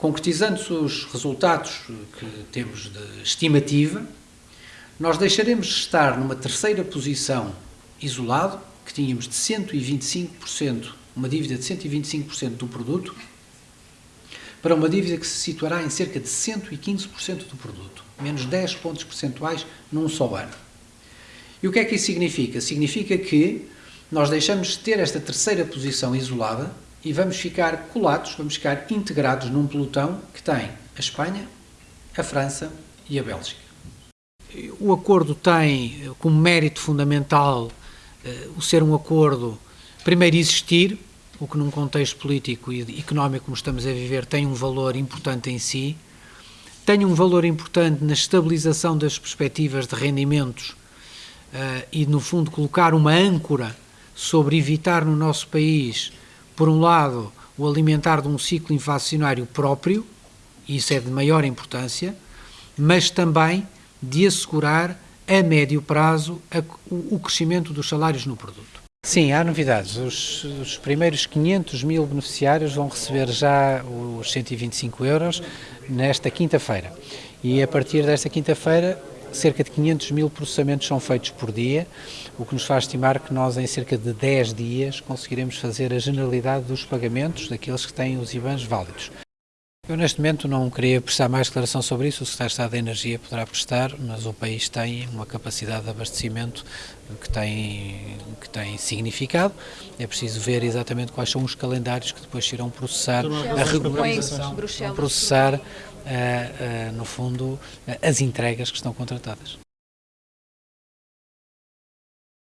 concretizando-se os resultados que temos de estimativa, nós deixaremos de estar numa terceira posição isolado, que tínhamos de 125%, uma dívida de 125% do produto, para uma dívida que se situará em cerca de 115% do produto, menos 10 pontos percentuais num só ano. E o que é que isso significa? Significa que nós deixamos de ter esta terceira posição isolada e vamos ficar colados, vamos ficar integrados num pelotão que tem a Espanha, a França e a Bélgica. O acordo tem como mérito fundamental uh, o ser um acordo, primeiro, existir, o que num contexto político e económico como estamos a viver tem um valor importante em si, tem um valor importante na estabilização das perspectivas de rendimentos uh, e, no fundo, colocar uma âncora sobre evitar no nosso país por um lado, o alimentar de um ciclo inflacionário próprio, isso é de maior importância, mas também de assegurar a médio prazo a, o, o, crescimento dos salários no produto. Sim, há novidades. Os, os, primeiros 500 mil beneficiários vão receber já os 125 euros nesta quinta-feira. E a partir desta quinta-feira cerca de 500 mil processamentos são feitos por dia, o que nos faz estimar que nós em cerca de 10 dias conseguiremos fazer a generalidade dos pagamentos daqueles que têm os IBANs válidos. Eu neste momento não queria prestar mais declaração sobre isso, o Secretário de Estado da Energia poderá prestar, mas o país tem uma capacidade de abastecimento que tem, que tem significado. É preciso ver exatamente quais são os calendários que depois irão processar a regularização, processar, uh, uh, no fundo, uh, as entregas que estão contratadas.